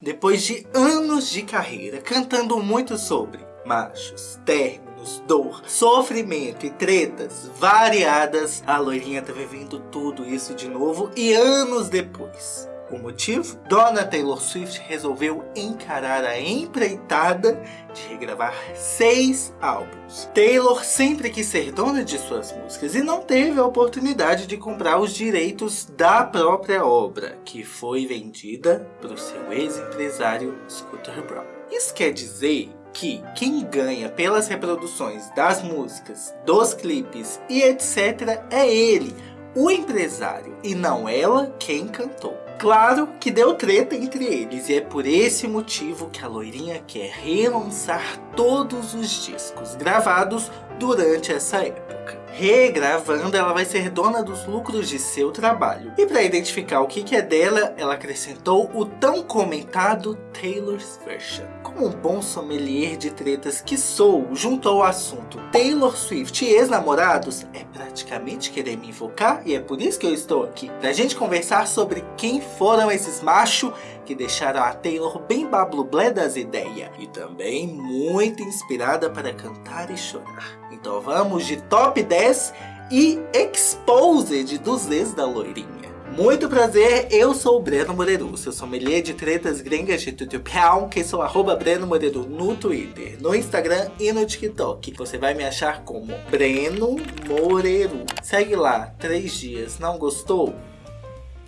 Depois de anos de carreira cantando muito sobre machos, términos, dor, sofrimento e tretas variadas, a loirinha tá vivendo tudo isso de novo e anos depois. O motivo? Dona Taylor Swift resolveu encarar a empreitada de regravar seis álbuns. Taylor sempre quis ser dona de suas músicas e não teve a oportunidade de comprar os direitos da própria obra, que foi vendida para o seu ex-empresário Scooter Braun. Isso quer dizer que quem ganha pelas reproduções das músicas, dos clipes e etc. é ele, o empresário, e não ela quem cantou. Claro que deu treta entre eles e é por esse motivo que a loirinha quer relançar todos os discos gravados durante essa época. Regravando, ela vai ser dona dos lucros de seu trabalho. E para identificar o que é dela, ela acrescentou o tão comentado Taylor's Version. Como um bom sommelier de tretas que sou, junto ao assunto Taylor Swift e ex-namorados, é praticamente querer me invocar e é por isso que eu estou aqui. Pra gente conversar sobre quem foram esses machos que deixaram a Taylor bem bablublé das ideias. E também muito inspirada para cantar e chorar. Então vamos de top 10 e exposed dos ex da loirinha. Muito prazer, eu sou o Breno Moreru, seu sommelier de tretas gringas de tutupião, que sou arroba Breno Moreru no Twitter, no Instagram e no TikTok. Você vai me achar como Breno Moreru. Segue lá, três dias, não gostou?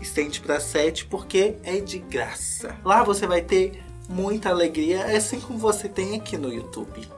Estende para sete porque é de graça. Lá você vai ter muita alegria, assim como você tem aqui no YouTube.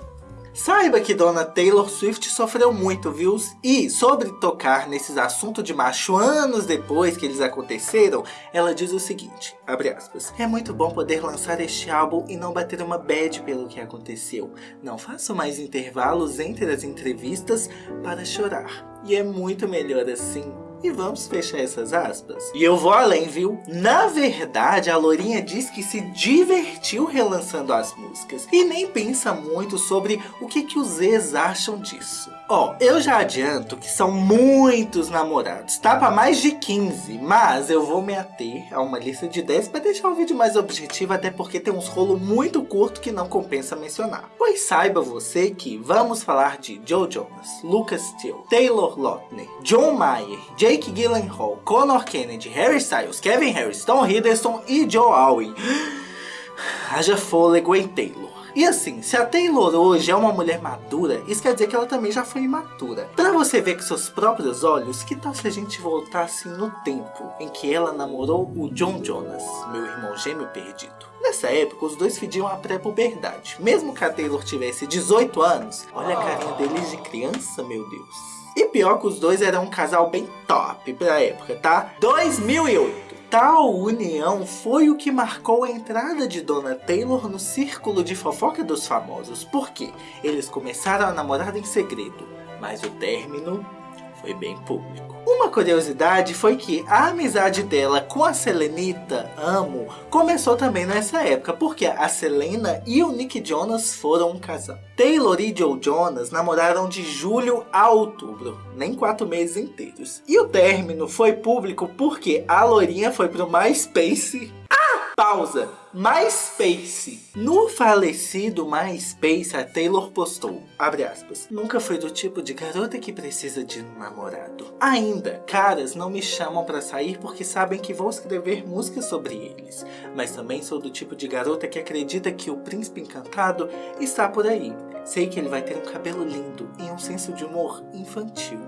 Saiba que Dona Taylor Swift sofreu muito, viu? E sobre tocar nesses assuntos de macho anos depois que eles aconteceram, ela diz o seguinte, aspas, É muito bom poder lançar este álbum e não bater uma bad pelo que aconteceu. Não faço mais intervalos entre as entrevistas para chorar. E é muito melhor assim e vamos fechar essas aspas. E eu vou além, viu? Na verdade, a Lourinha diz que se divertiu relançando as músicas. E nem pensa muito sobre o que, que os ex acham disso. Ó, eu já adianto que são muitos namorados, tá? Pra mais de 15, mas eu vou me ater a uma lista de 10 para deixar o vídeo mais objetivo, até porque tem uns rolos muito curto que não compensa mencionar. Pois saiba você que vamos falar de Joe Jonas, Lucas Steele, Taylor Lautner, John Mayer, Jake Gyllenhaal, Conor Kennedy, Harry Styles, Kevin Harris, Tom Hiddleston e Joe Alwyn. Haja fôlego em Taylor. E assim, se a Taylor hoje é uma mulher madura, isso quer dizer que ela também já foi imatura. Pra você ver com seus próprios olhos, que tal se a gente voltasse no tempo em que ela namorou o John Jonas, meu irmão gêmeo perdido? Nessa época, os dois fediam a pré-puberdade. Mesmo que a Taylor tivesse 18 anos, olha a carinha deles de criança, meu Deus. E pior que os dois eram um casal bem top pra época, tá? 2008 tal união foi o que marcou a entrada de Dona Taylor no círculo de fofoca dos famosos, porque eles começaram a namorar em segredo, mas o término foi bem público. Uma curiosidade foi que a amizade dela com a Selenita, Amo, começou também nessa época, porque a Selena e o Nick Jonas foram um casal. Taylor e Joe Jonas namoraram de julho a outubro, nem quatro meses inteiros. E o término foi público porque a Lourinha foi pro MySpace Pausa. MySpace. No falecido MySpace, a Taylor postou, aspas, Nunca fui do tipo de garota que precisa de um namorado. Ainda, caras não me chamam pra sair porque sabem que vou escrever músicas sobre eles. Mas também sou do tipo de garota que acredita que o príncipe encantado está por aí. Sei que ele vai ter um cabelo lindo e um senso de humor infantil.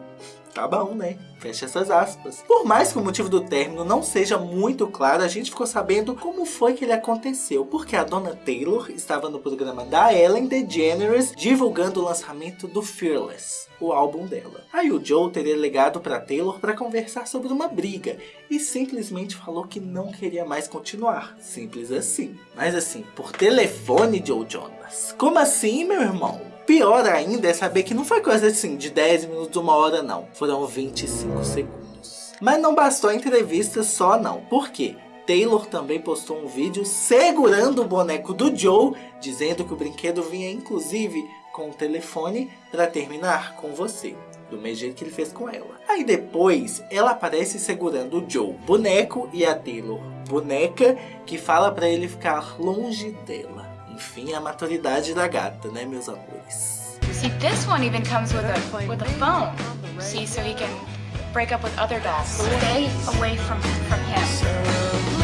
Tá bom, né? Fecha essas aspas. Por mais que o motivo do término não seja muito claro, a gente ficou sabendo como foi que ele aconteceu. Porque a dona Taylor estava no programa da Ellen DeGeneres divulgando o lançamento do Fearless, o álbum dela. Aí o Joe teria ligado para Taylor para conversar sobre uma briga e simplesmente falou que não queria mais continuar. Simples assim. Mas assim, por telefone, Joe Jonas. Como assim, meu irmão? Pior ainda é saber que não foi coisa assim de 10 minutos, uma hora não. Foram 25 segundos. Mas não bastou a entrevista só não. Por quê? Taylor também postou um vídeo segurando o boneco do Joe, dizendo que o brinquedo vinha inclusive com o telefone para terminar com você. Do mesmo jeito que ele fez com ela. Aí depois, ela aparece segurando o Joe, boneco, e a Taylor, boneca que fala para ele ficar longe dela. Enfim, a maturidade da gata, né, meus amores? See, this one even comes with a with a phone. See, so he can break up with other dolls. Stay away from from him.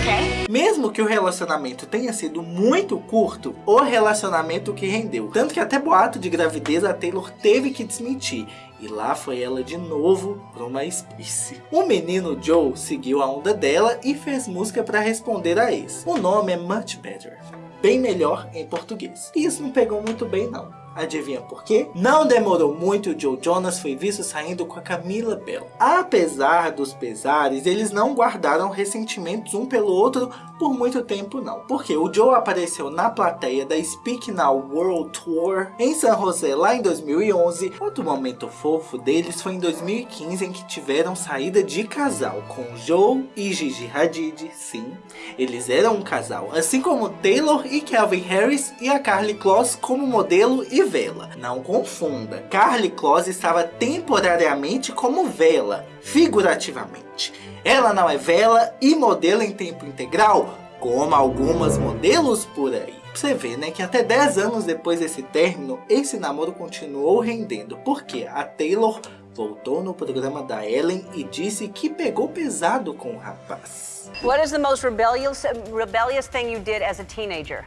Okay? Mesmo que o relacionamento tenha sido muito curto, o relacionamento que rendeu. Tanto que até boato de gravidez a Taylor teve que desmentir. E lá foi ela de novo para uma espécie. O menino Joe seguiu a onda dela e fez música para responder a ex. O nome é Much Better. Bem melhor em português. E isso não pegou muito bem não. Adivinha por quê? Não demorou muito Joe Jonas foi visto saindo com a Camila Bell. Apesar dos pesares, eles não guardaram ressentimentos um pelo outro por muito tempo não. Porque o Joe apareceu na plateia da Speak Now World Tour em San José lá em 2011. Outro momento fofo deles foi em 2015 em que tiveram saída de casal com Joe e Gigi Hadid. Sim, eles eram um casal. Assim como Taylor e Calvin Harris e a Carly Kloss como modelo e vela. Não confunda, Carly Kloss estava temporariamente como vela, figurativamente. Ela não é vela e modelo em tempo integral, como algumas modelos por aí. Você vê, né, que até 10 anos depois desse término, esse namoro continuou rendendo, porque a Taylor voltou no programa da Ellen e disse que pegou pesado com o rapaz. What is the most rebellious, rebellious thing you did as a teenager?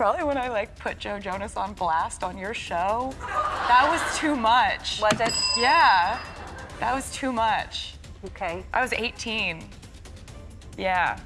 Probably when I like put Joe Jonas on blast on your show. That was too much. Was it? Yeah, that was too much. Okay. I was 18. Yeah.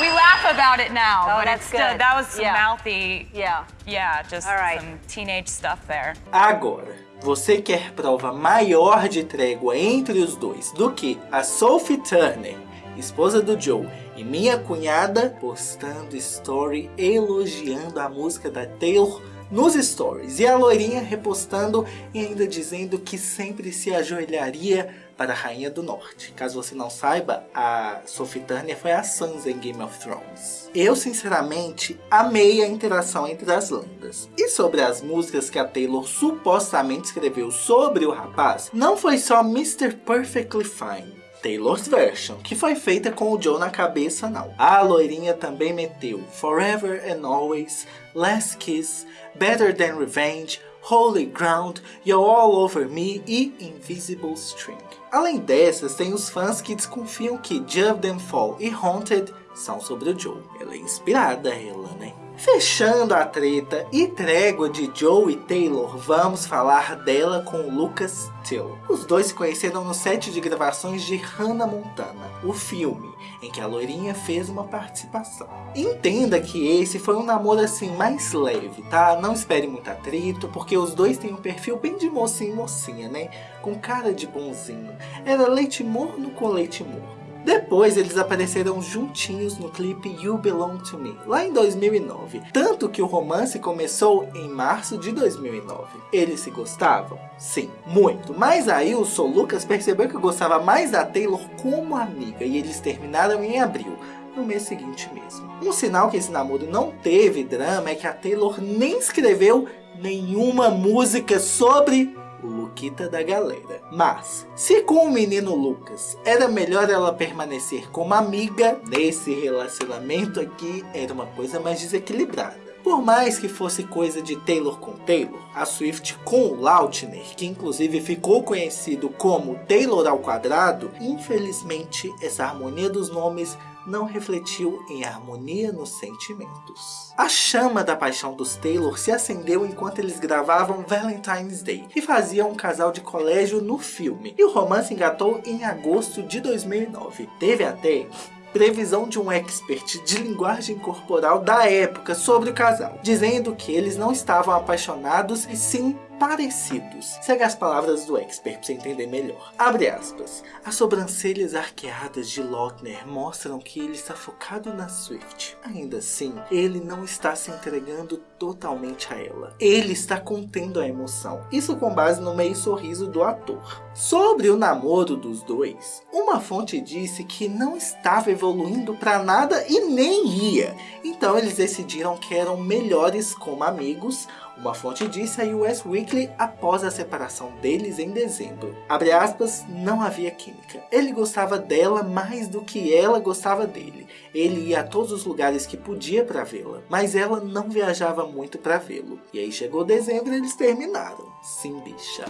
We laugh about it now, Oh, but that's it's still, that was some Yeah. mouthy, Yeah. yeah, just All right. some teenage stuff there. Agora, você quer prova maior de trégua entre os dois do que a Sophie Turner, esposa do Joe, e minha cunhada postando story elogiando a música da Taylor nos stories. E a loirinha repostando e ainda dizendo que sempre se ajoelharia para a Rainha do Norte. Caso você não saiba, a Sophie Turner foi a Sansa em Game of Thrones. Eu, sinceramente, amei a interação entre as lendas. E sobre as músicas que a Taylor supostamente escreveu sobre o rapaz, não foi só Mr. Perfectly Fine. Taylor's Version, que foi feita com o Joe na cabeça não. A loirinha também meteu Forever and Always, Last Kiss, Better Than Revenge, Holy Ground, You're All Over Me e Invisible String. Além dessas, tem os fãs que desconfiam que Jump Them Fall e Haunted são sobre o Joe. Ela é inspirada, ela, né? Fechando a treta e trégua de Joe e Taylor, vamos falar dela com Lucas Till. Os dois se conheceram no set de gravações de Hannah Montana, o filme, em que a loirinha fez uma participação. Entenda que esse foi um namoro assim mais leve, tá? Não espere muito atrito, porque os dois têm um perfil bem de mocinho e mocinha, né? Com cara de bonzinho. Era leite morno com leite morno. Depois eles apareceram juntinhos no clipe You Belong To Me, lá em 2009. Tanto que o romance começou em março de 2009. Eles se gostavam? Sim, muito. Mas aí o Sol Lucas percebeu que gostava mais da Taylor como amiga e eles terminaram em abril. No mês seguinte mesmo. Um sinal que esse namoro não teve drama é que a Taylor nem escreveu nenhuma música sobre o Luquita da galera. Mas, se com o menino Lucas era melhor ela permanecer como amiga, nesse relacionamento aqui era uma coisa mais desequilibrada. Por mais que fosse coisa de Taylor com Taylor, a Swift com o Lautner, que inclusive ficou conhecido como Taylor ao quadrado, infelizmente essa harmonia dos nomes não refletiu em harmonia nos sentimentos. A chama da paixão dos Taylor se acendeu enquanto eles gravavam Valentine's Day e faziam um casal de colégio no filme. E o romance engatou em agosto de 2009. Teve até previsão de um expert de linguagem corporal da época sobre o casal, dizendo que eles não estavam apaixonados e sim parecidos. Segue as palavras do expert para você entender melhor. Abre aspas. As sobrancelhas arqueadas de Lautner mostram que ele está focado na Swift. Ainda assim, ele não está se entregando totalmente a ela. Ele está contendo a emoção, isso com base no meio sorriso do ator. Sobre o namoro dos dois, uma fonte disse que não estava evoluindo para nada e nem ia. Então eles decidiram que eram melhores como amigos, uma fonte disse a US Weekly após a separação deles em dezembro. Abre aspas, não havia química. Ele gostava dela mais do que ela gostava dele. Ele ia a todos os lugares que podia para vê-la, mas ela não viajava muito para vê-lo. E aí chegou dezembro e eles terminaram. Sim, bicha.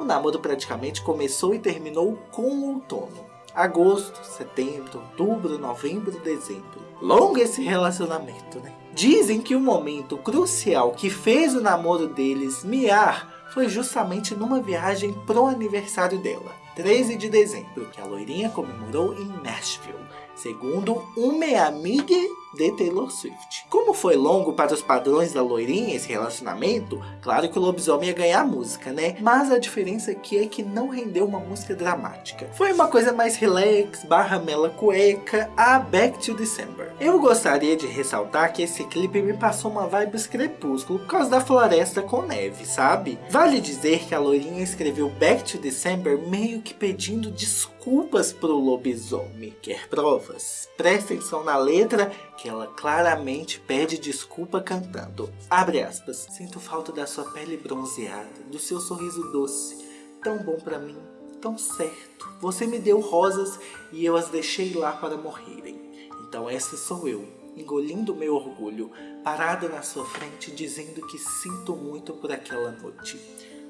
O namoro praticamente começou e terminou com o outono. Agosto, setembro, outubro, novembro, dezembro. Longo esse relacionamento, né? Dizem que o momento crucial que fez o namoro deles miar foi justamente numa viagem pro aniversário dela, 13 de dezembro, que a loirinha comemorou em Nashville, segundo uma amiga de Taylor Swift. Como foi longo para os padrões da loirinha esse relacionamento, claro que o lobisomem ia ganhar a música, né? Mas a diferença aqui é que não rendeu uma música dramática. Foi uma coisa mais relax, barra mela cueca, a Back to December. Eu gostaria de ressaltar que esse clipe me passou uma vibes crepúsculo por causa da floresta com neve, sabe? Vale dizer que a loirinha escreveu Back to December meio que pedindo desculpas pro lobisomem. Quer provas? Presta atenção na letra que ela claramente pede desculpa cantando. Abre aspas. Sinto falta da sua pele bronzeada, do seu sorriso doce, tão bom para mim, tão certo. Você me deu rosas e eu as deixei lá para morrerem. Então essa sou eu, engolindo meu orgulho, parada na sua frente dizendo que sinto muito por aquela noite.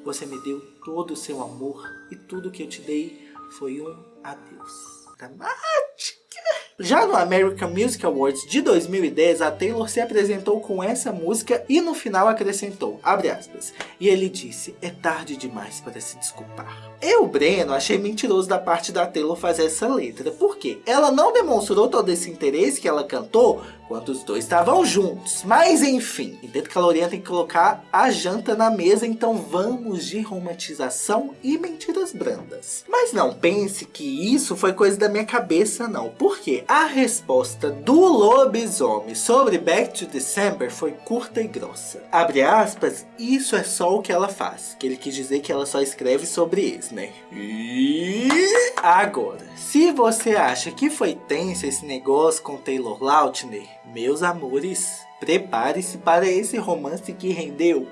Você me deu todo o seu amor e tudo que eu te dei foi um adeus. Dramática! Já no American Music Awards de 2010, a Taylor se apresentou com essa música e no final acrescentou, abre aspas, e ele disse, é tarde demais para se desculpar. Eu, Breno, achei mentiroso da parte da Taylor fazer essa letra, porque ela não demonstrou todo esse interesse que ela cantou quando os dois estavam juntos. Mas enfim, entendo que a Lorena tem que colocar a janta na mesa, então vamos de romantização e mentiras brandas. Mas não pense que isso foi coisa da minha cabeça não, porque a resposta do lobisomem sobre Back to December foi curta e grossa. Abre aspas, isso é só o que ela faz, que ele quis dizer que ela só escreve sobre isso, né? E agora, se você acha que foi tenso esse negócio com Taylor Lautner, meus amores, prepare-se para esse romance que rendeu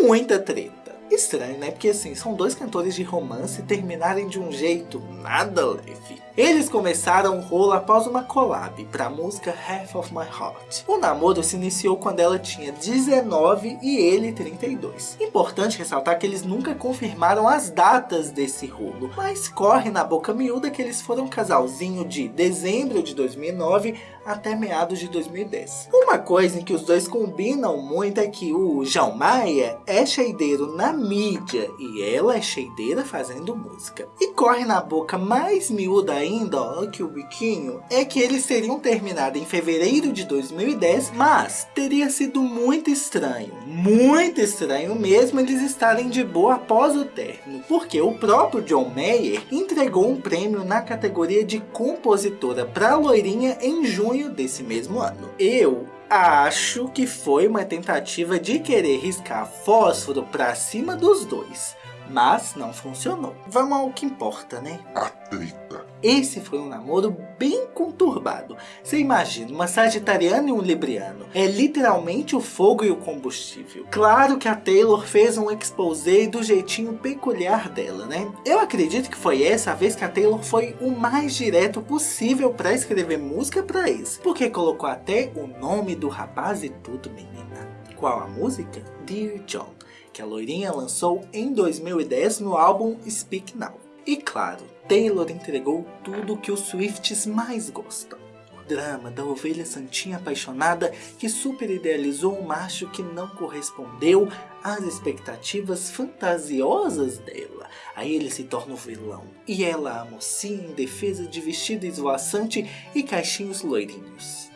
muita treta. Estranho, né? Porque assim, são dois cantores de romance terminarem de um jeito nada leve. Eles começaram o rolo após uma collab para a música Half of My Heart. O namoro se iniciou quando ela tinha 19 e ele 32. Importante ressaltar que eles nunca confirmaram as datas desse rolo, mas corre na boca miúda que eles foram um casalzinho de dezembro de 2009 até meados de 2010. Uma coisa em que os dois combinam muito é que o João Maia é cheideiro na mídia e ela é cheideira fazendo música. E corre na boca mais miúda ainda, ó, que o biquinho, é que eles teriam terminado em fevereiro de 2010, mas teria sido muito estranho, muito estranho mesmo eles estarem de boa após o término, porque o próprio John Mayer entregou um prêmio na categoria de compositora para a loirinha em junho desse mesmo ano. Eu acho que foi uma tentativa de querer riscar fósforo para cima dos dois, mas não funcionou. Vamos ao que importa, né? A treta. Esse foi um namoro bem conturbado. Você imagina, uma sagitariana e um libriano. É literalmente o fogo e o combustível. Claro que a Taylor fez um exposé do jeitinho peculiar dela, né? Eu acredito que foi essa a vez que a Taylor foi o mais direto possível para escrever música para isso. Porque colocou até o nome do rapaz e tudo, menina. Qual a música? Dear John, que a loirinha lançou em 2010 no álbum Speak Now. E claro, Taylor entregou tudo que os Swifts mais gostam. O drama da ovelha santinha apaixonada que super idealizou um macho que não correspondeu às expectativas fantasiosas dela. Aí ele se torna o vilão. E ela a mocinha indefesa de vestido esvoaçante e caixinhos loirinhos.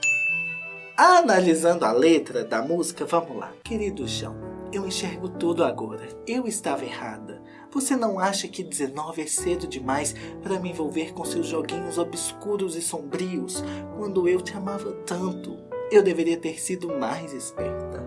Analisando a letra da música, vamos lá. Querido João, eu enxergo tudo agora. Eu estava errada. Você não acha que 19 é cedo demais para me envolver com seus joguinhos obscuros e sombrios, quando eu te amava tanto? Eu deveria ter sido mais esperta.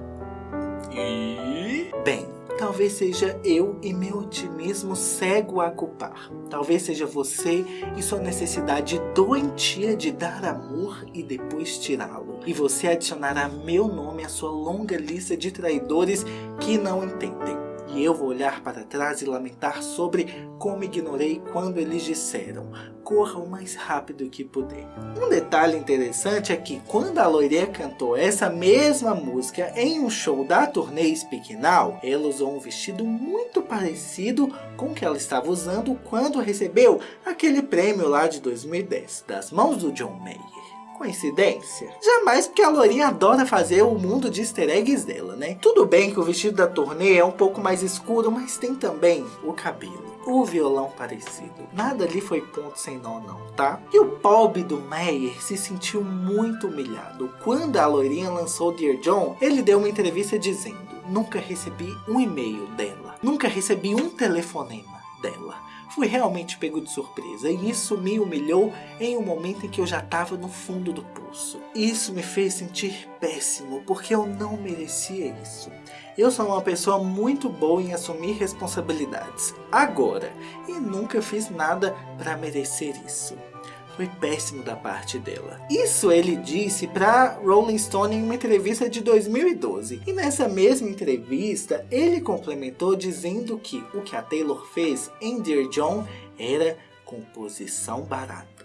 E... Bem, talvez seja eu e meu otimismo cego a culpar. Talvez seja você e sua necessidade doentia de dar amor e depois tirá-lo. E você adicionará meu nome à sua longa lista de traidores que não entendem. E eu vou olhar para trás e lamentar sobre como ignorei quando eles disseram corra o mais rápido que puder. Um detalhe interessante é que quando a loirinha cantou essa mesma música em um show da turnê Speak ela usou um vestido muito parecido com o que ela estava usando quando recebeu aquele prêmio lá de 2010, das mãos do John Mayer. Coincidência? Jamais, porque a Lourinha adora fazer o mundo de easter eggs dela, né? Tudo bem que o vestido da turnê é um pouco mais escuro, mas tem também o cabelo. O violão parecido. Nada ali foi ponto sem nó não, tá? E o pobre do Meyer se sentiu muito humilhado. Quando a loirinha lançou Dear John, ele deu uma entrevista dizendo Nunca recebi um e-mail dela. Nunca recebi um telefonema dela fui realmente pego de surpresa e isso me humilhou em um momento em que eu já estava no fundo do poço. Isso me fez sentir péssimo porque eu não merecia isso. Eu sou uma pessoa muito boa em assumir responsabilidades agora e nunca fiz nada para merecer isso foi péssimo da parte dela. Isso ele disse para Rolling Stone em uma entrevista de 2012. E nessa mesma entrevista, ele complementou dizendo que o que a Taylor fez em Dear John era composição barata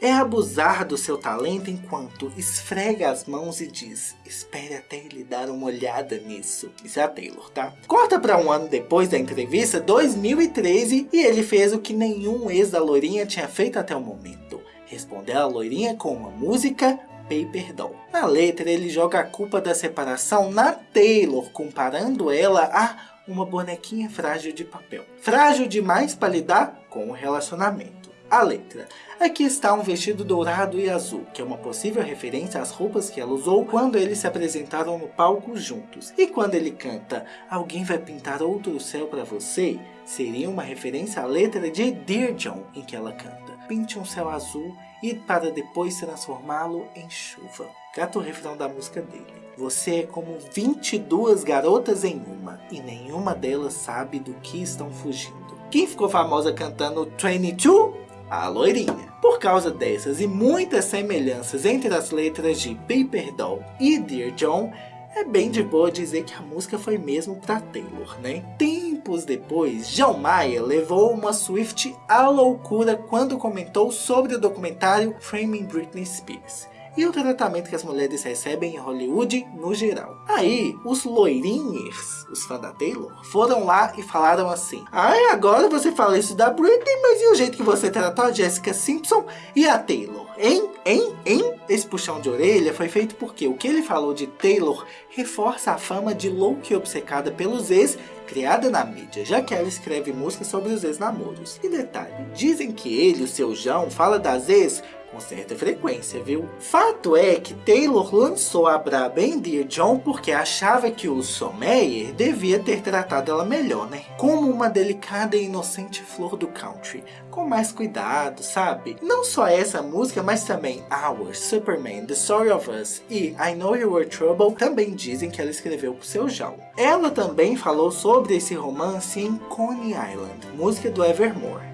é abusar do seu talento enquanto esfrega as mãos e diz, espere até ele dar uma olhada nisso. Isso é a Taylor, tá? Corta para um ano depois da entrevista, 2013, e ele fez o que nenhum ex da loirinha tinha feito até o momento. Responder a loirinha com uma música Paper Doll. Na letra, ele joga a culpa da separação na Taylor, comparando ela a uma bonequinha frágil de papel. Frágil demais para lidar com o relacionamento a letra. Aqui está um vestido dourado e azul, que é uma possível referência às roupas que ela usou quando eles se apresentaram no palco juntos. E quando ele canta, alguém vai pintar outro céu para você, seria uma referência à letra de Dear John, em que ela canta. Pinte um céu azul e para depois transformá-lo em chuva. Cata o refrão da música dele. Você é como 22 garotas em uma, e nenhuma delas sabe do que estão fugindo. Quem ficou famosa cantando 22 a loirinha. Por causa dessas e muitas semelhanças entre as letras de Paper Doll e Dear John, é bem de boa dizer que a música foi mesmo para Taylor, né? Tempos depois, John Mayer levou uma Swift à loucura quando comentou sobre o documentário Framing Britney Spears e o tratamento que as mulheres recebem em Hollywood no geral. Aí, os loirinhos, os fãs da Taylor, foram lá e falaram assim Ai, agora você fala isso da Britney, mas e o jeito que você tratou a Jessica Simpson e a Taylor? Hein? Hein? Hein? Esse puxão de orelha foi feito porque o que ele falou de Taylor reforça a fama de louca e obcecada pelos ex criada na mídia, já que ela escreve músicas sobre os ex-namoros. E detalhe, dizem que ele, o seu João, fala das ex com certa frequência, viu? Fato é que Taylor lançou a braba em Dear John porque achava que o Someyer devia ter tratado ela melhor, né? Como uma delicada e inocente flor do country, com mais cuidado, sabe? Não só essa música, mas também Hours, Superman, The Story of Us e I Know You Were Trouble também dizem que ela escreveu pro seu João. Ela também falou sobre esse romance em Coney Island, música do Evermore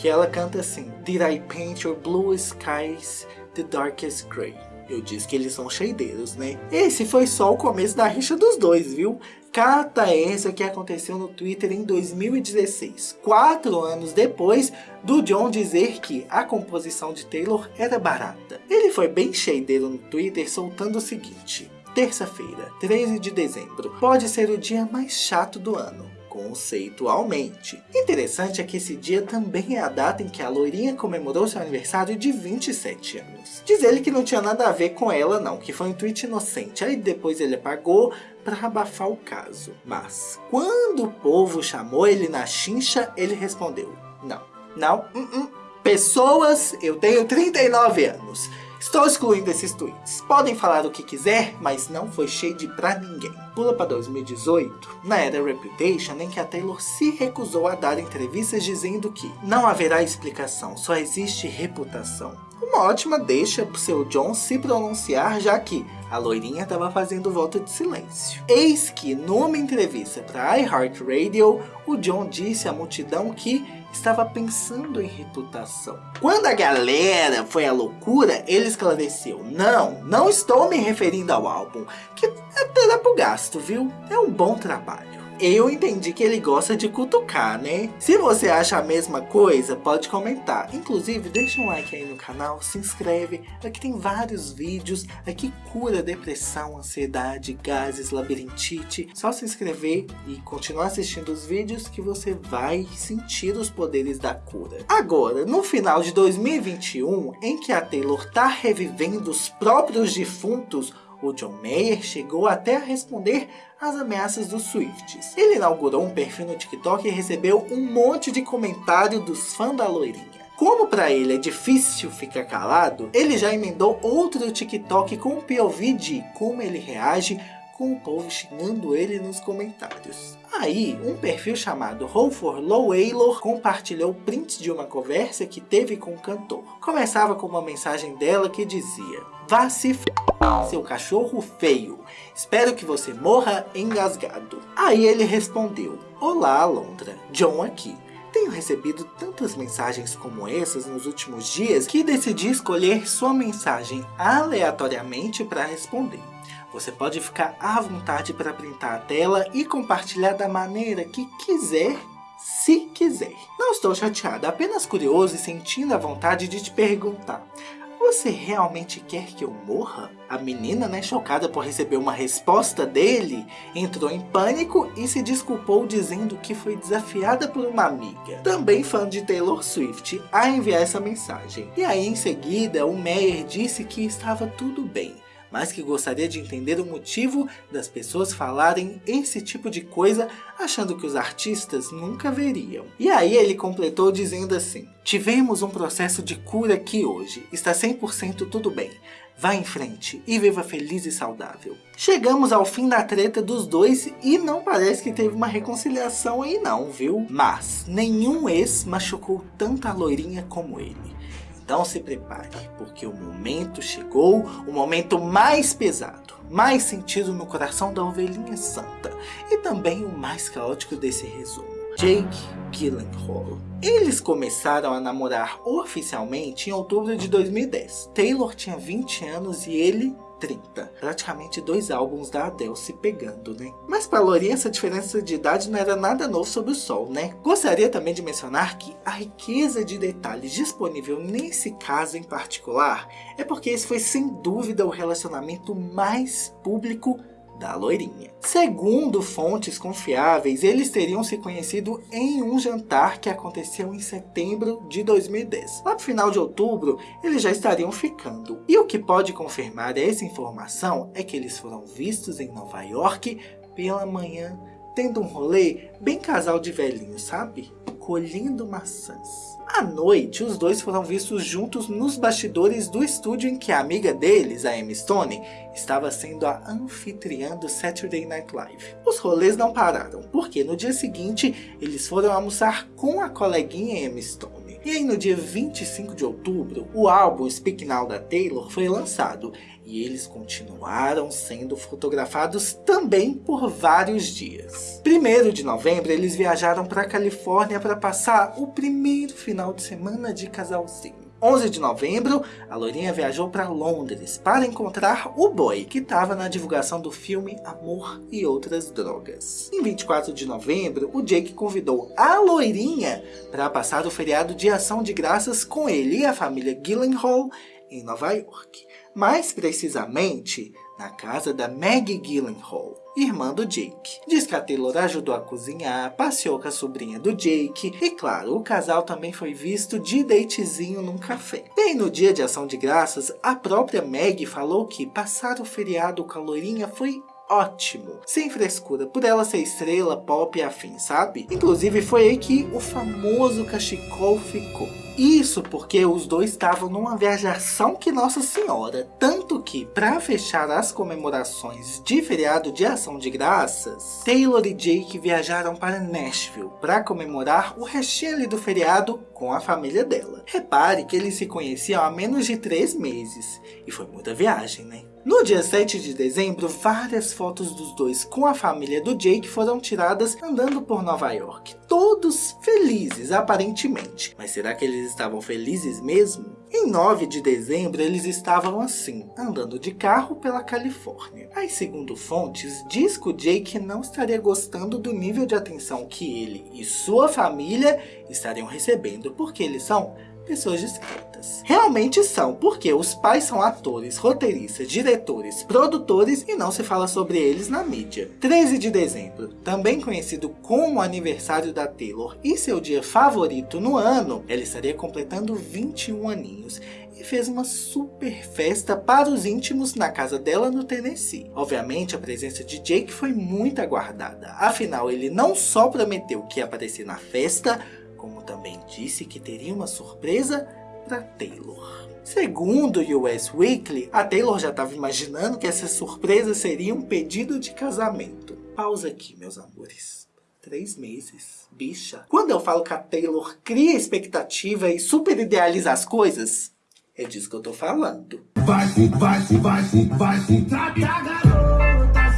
que ela canta assim Did I paint your blue skies the darkest grey? Eu disse que eles são cheideiros, né? Esse foi só o começo da rixa dos dois, viu? Cata essa que aconteceu no Twitter em 2016, quatro anos depois do John dizer que a composição de Taylor era barata. Ele foi bem cheideiro no Twitter soltando o seguinte, Terça-feira, 13 de dezembro, pode ser o dia mais chato do ano conceitualmente. Interessante é que esse dia também é a data em que a loirinha comemorou seu aniversário de 27 anos. Diz ele que não tinha nada a ver com ela não, que foi um tweet inocente, aí depois ele apagou para abafar o caso. Mas, quando o povo chamou ele na chincha, ele respondeu, não, não, uh -uh. pessoas, eu tenho 39 anos, estou excluindo esses tweets. Podem falar o que quiser, mas não foi shade pra ninguém. Pula para 2018, na era Reputation, em que a Taylor se recusou a dar entrevistas dizendo que não haverá explicação, só existe reputação. Uma ótima deixa pro seu John se pronunciar, já que a loirinha estava fazendo voto de silêncio. Eis que, numa entrevista para iHeartRadio, o John disse à multidão que estava pensando em reputação. Quando a galera foi à loucura, ele esclareceu, não, não estou me referindo ao álbum, que até dá pro gasto, viu? É um bom trabalho eu entendi que ele gosta de cutucar, né? Se você acha a mesma coisa, pode comentar. Inclusive, deixa um like aí no canal, se inscreve. Aqui tem vários vídeos. Aqui cura depressão, ansiedade, gases, labirintite. Só se inscrever e continuar assistindo os vídeos que você vai sentir os poderes da cura. Agora, no final de 2021, em que a Taylor tá revivendo os próprios defuntos, o John Mayer chegou até a responder às ameaças dos Swifts. Ele inaugurou um perfil no TikTok e recebeu um monte de comentário dos fãs da loirinha. Como para ele é difícil ficar calado, ele já emendou outro TikTok com um POV de como ele reage com o povo xingando ele nos comentários. Aí, um perfil chamado Roll for Low Aylor compartilhou prints de uma conversa que teve com o cantor. Começava com uma mensagem dela que dizia Vá se f... seu cachorro feio. Espero que você morra engasgado. Aí ele respondeu Olá, Alondra. John aqui. Tenho recebido tantas mensagens como essas nos últimos dias que decidi escolher sua mensagem aleatoriamente para responder. Você pode ficar à vontade para printar a tela e compartilhar da maneira que quiser, se quiser. Não estou chateada, apenas curioso e sentindo a vontade de te perguntar. Você realmente quer que eu morra? A menina, né, chocada por receber uma resposta dele, entrou em pânico e se desculpou dizendo que foi desafiada por uma amiga, também fã de Taylor Swift, a enviar essa mensagem. E aí em seguida, o Meyer disse que estava tudo bem, mas que gostaria de entender o motivo das pessoas falarem esse tipo de coisa achando que os artistas nunca veriam. E aí ele completou dizendo assim, tivemos um processo de cura aqui hoje, está 100% tudo bem. Vá em frente e viva feliz e saudável. Chegamos ao fim da treta dos dois e não parece que teve uma reconciliação aí não, viu? Mas nenhum ex machucou tanto a loirinha como ele. Então se prepare, porque o momento chegou, o momento mais pesado, mais sentido no coração da ovelhinha santa e também o mais caótico desse resumo. Jake Gyllenhaal. Eles começaram a namorar oficialmente em outubro de 2010. Taylor tinha 20 anos e ele 30. Praticamente dois álbuns da Adele se pegando, né? Mas para Lourinha essa diferença de idade não era nada novo sob o sol, né? Gostaria também de mencionar que a riqueza de detalhes disponível nesse caso em particular é porque esse foi sem dúvida o relacionamento mais público da loirinha. Segundo fontes confiáveis, eles teriam se conhecido em um jantar que aconteceu em setembro de 2010. Lá no final de outubro, eles já estariam ficando. E o que pode confirmar essa informação é que eles foram vistos em Nova York pela manhã, tendo um rolê bem casal de velhinhos, sabe? Colhendo maçãs. À noite, os dois foram vistos juntos nos bastidores do estúdio em que a amiga deles, a Emma Stone, estava sendo a anfitriã do Saturday Night Live. Os rolês não pararam, porque no dia seguinte eles foram almoçar com a coleguinha Emma Stone. E aí no dia 25 de outubro, o álbum Speak Now da Taylor foi lançado e eles continuaram sendo fotografados também por vários dias. Primeiro de novembro, eles viajaram para a Califórnia para passar o primeiro final de semana de casalzinho. 11 de novembro, a Lourinha viajou para Londres para encontrar o boy, que estava na divulgação do filme Amor e Outras Drogas. Em 24 de novembro, o Jake convidou a Loirinha para passar o feriado de ação de graças com ele e a família Gyllenhaal em Nova York mais precisamente na casa da Maggie Gyllenhaal, irmã do Jake. Diz que a Taylor ajudou a cozinhar, passeou com a sobrinha do Jake e, claro, o casal também foi visto de datezinho num café. Bem no dia de ação de graças, a própria Maggie falou que passar o feriado com a loirinha foi ótimo, sem frescura, por ela ser estrela, pop e afim, sabe? Inclusive foi aí que o famoso cachecol ficou. Isso porque os dois estavam numa viajação que Nossa Senhora. Tanto que, para fechar as comemorações de feriado de ação de graças, Taylor e Jake viajaram para Nashville para comemorar o ali do feriado com a família dela. Repare que eles se conheciam há menos de três meses. E foi muita viagem, né? No dia 7 de dezembro, várias fotos dos dois com a família do Jake foram tiradas andando por Nova York. Todos felizes, aparentemente. Mas será que eles estavam felizes mesmo? Em 9 de dezembro, eles estavam assim, andando de carro pela Califórnia. Aí, segundo fontes, diz que o Jake não estaria gostando do nível de atenção que ele e sua família estariam recebendo, porque eles são pessoas discretas. Realmente são, porque os pais são atores, roteiristas, diretores, produtores e não se fala sobre eles na mídia. 13 de dezembro, também conhecido como o aniversário da Taylor e seu dia favorito no ano, ela estaria completando 21 aninhos e fez uma super festa para os íntimos na casa dela no Tennessee. Obviamente a presença de Jake foi muito aguardada, afinal ele não só prometeu que ia aparecer na festa, como também disse que teria uma surpresa para Taylor. Segundo o US Weekly, a Taylor já estava imaginando que essa surpresa seria um pedido de casamento. Pausa aqui, meus amores. Três meses. Bicha. Quando eu falo que a Taylor cria expectativa e super idealiza as coisas, é disso que eu tô falando. Vai, vai, vai, vai, trabe a garota.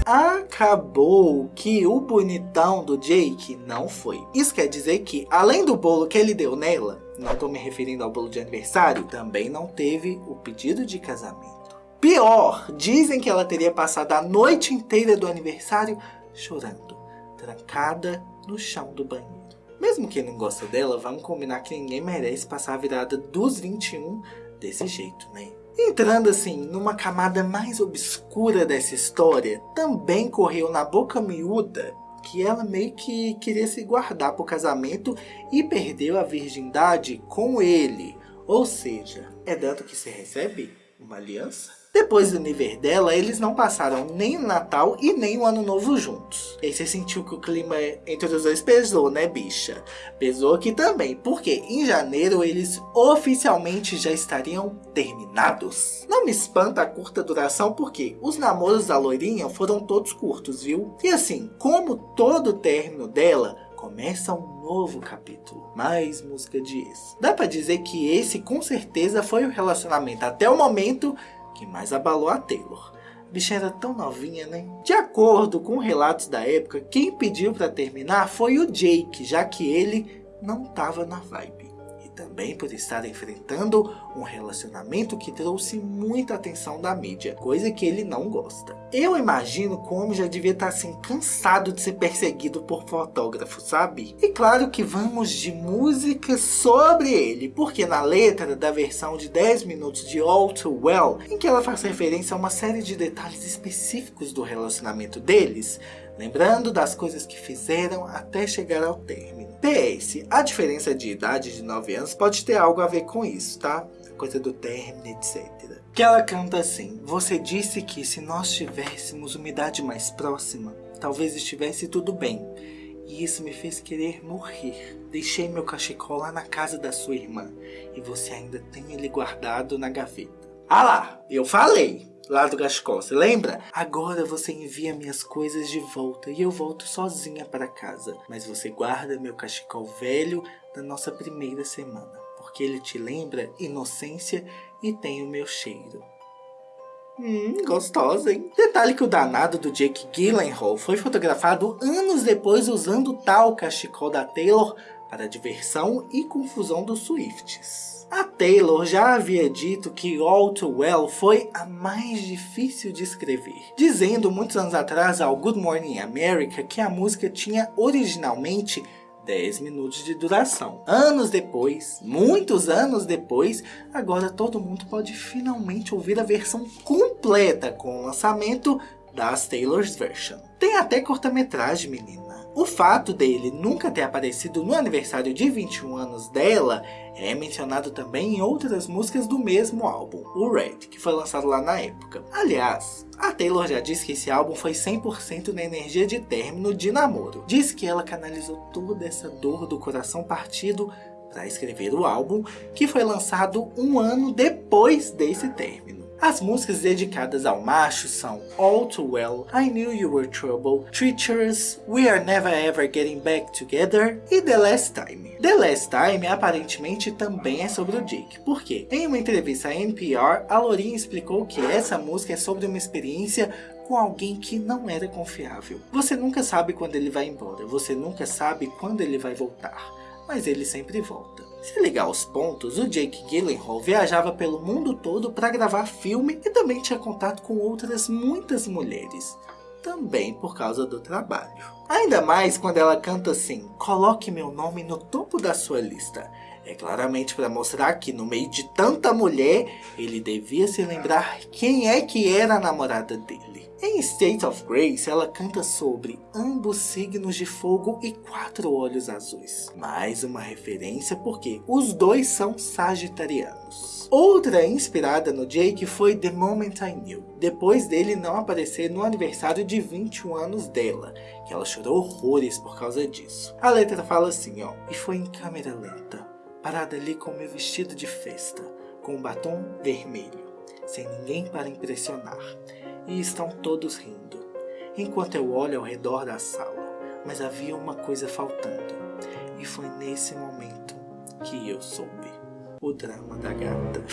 Acabou que o bonitão do Jake não foi. Isso quer dizer que, além do bolo que ele deu nela, não tô me referindo ao bolo de aniversário, também não teve o pedido de casamento. Pior, dizem que ela teria passado a noite inteira do aniversário chorando, trancada no chão do banheiro. Mesmo quem não gosta dela, vamos combinar que ninguém merece passar a virada dos 21 desse jeito, né? Entrando assim numa camada mais obscura dessa história, também correu na boca miúda que ela meio que queria se guardar para o casamento e perdeu a virgindade com ele. Ou seja, é dado que se recebe uma aliança? Depois do nível dela, eles não passaram nem o Natal e nem o Ano Novo juntos. E aí você sentiu que o clima entre os dois pesou, né, bicha? Pesou aqui também, porque em janeiro eles oficialmente já estariam terminados. Não me espanta a curta duração, porque os namoros da loirinha foram todos curtos, viu? E assim, como todo término dela, começa um novo capítulo. Mais música de ex. Dá pra dizer que esse com certeza foi o relacionamento até o momento que mais abalou a Taylor. A bicha era tão novinha, né? De acordo com relatos da época, quem pediu para terminar foi o Jake, já que ele não estava na vibe também por estar enfrentando um relacionamento que trouxe muita atenção da mídia, coisa que ele não gosta. Eu imagino como já devia estar assim cansado de ser perseguido por fotógrafos, sabe? E claro que vamos de música sobre ele, porque na letra da versão de 10 minutos de All Too Well, em que ela faz referência a uma série de detalhes específicos do relacionamento deles, lembrando das coisas que fizeram até chegar ao término. PS, a diferença de idade de 9 anos pode ter algo a ver com isso, tá? Coisa do término, etc. Que ela canta assim, você disse que se nós tivéssemos uma idade mais próxima, talvez estivesse tudo bem. E isso me fez querer morrer. Deixei meu cachecol lá na casa da sua irmã. E você ainda tem ele guardado na gaveta. Ah lá, eu falei lá do você lembra? Agora você envia minhas coisas de volta e eu volto sozinha para casa. Mas você guarda meu cachecol velho da nossa primeira semana, porque ele te lembra inocência e tem o meu cheiro. Hum, gostosa, hein? Detalhe que o danado do Jake Gyllenhaal foi fotografado anos depois usando tal cachecol da Taylor para diversão e confusão dos Swifts. A Taylor já havia dito que All Too Well foi a mais difícil de escrever, dizendo muitos anos atrás ao Good Morning America que a música tinha originalmente 10 minutos de duração. Anos depois, muitos anos depois, agora todo mundo pode finalmente ouvir a versão completa com o lançamento das Taylor's Version. Tem até cortometragem, menina. O fato dele nunca ter aparecido no aniversário de 21 anos dela é mencionado também em outras músicas do mesmo álbum, o Red, que foi lançado lá na época. Aliás, a Taylor já disse que esse álbum foi 100% na energia de término de namoro. Diz que ela canalizou toda essa dor do coração partido para escrever o álbum, que foi lançado um ano depois desse término. As músicas dedicadas ao macho são All Too Well, I Knew You Were Trouble, Treacherous, We Are Never Ever Getting Back Together e The Last Time. The Last Time aparentemente também é sobre o Jake, porque em uma entrevista à NPR, a Lorin explicou que essa música é sobre uma experiência com alguém que não era confiável. Você nunca sabe quando ele vai embora, você nunca sabe quando ele vai voltar, mas ele sempre volta. Se ligar aos pontos, o Jake Gyllenhaal viajava pelo mundo todo para gravar filme e também tinha contato com outras muitas mulheres. Também por causa do trabalho. Ainda mais quando ela canta assim, coloque meu nome no topo da sua lista. É claramente para mostrar que no meio de tanta mulher, ele devia se lembrar quem é que era a namorada dele. Em State of Grace, ela canta sobre ambos signos de fogo e quatro olhos azuis. Mais uma referência porque os dois são sagitarianos. Outra inspirada no Jake foi The Moment I Knew, depois dele não aparecer no aniversário de 21 anos dela, que ela chorou horrores por causa disso. A letra fala assim, ó, e foi em câmera lenta, parada ali com meu vestido de festa, com um batom vermelho, sem ninguém para impressionar e estão todos rindo, enquanto eu olho ao redor da sala. Mas havia uma coisa faltando, e foi nesse momento que eu soube. O drama da gata.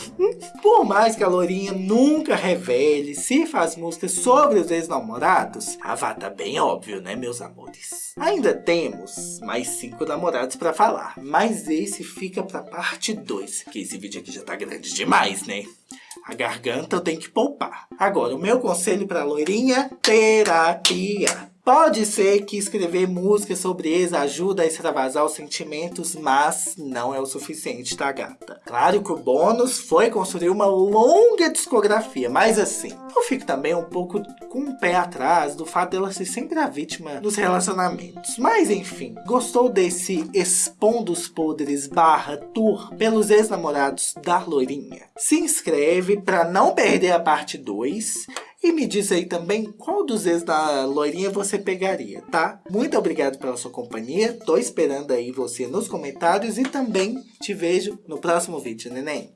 Por mais que a Lourinha nunca revele se faz músicas sobre os ex-namorados, a vata tá bem óbvio, né, meus amores? Ainda temos mais cinco namorados pra falar, mas esse fica pra parte 2, que esse vídeo aqui já tá grande demais, né? A garganta eu tenho que poupar. Agora, o meu conselho pra loirinha, terapia. Pode ser que escrever música sobre ex ajuda a extravasar os sentimentos, mas não é o suficiente, tá gata? Claro que o bônus foi construir uma longa discografia, mas assim, eu fico também um pouco com o pé atrás do fato dela ser sempre a vítima dos relacionamentos. Mas enfim, gostou desse expondo os podres barra tour pelos ex-namorados da loirinha? Se inscreve para não perder a parte 2 e me diz aí também qual dos ex da loirinha você pegaria, tá? Muito obrigado pela sua companhia. Tô esperando aí você nos comentários e também te vejo no próximo vídeo, neném.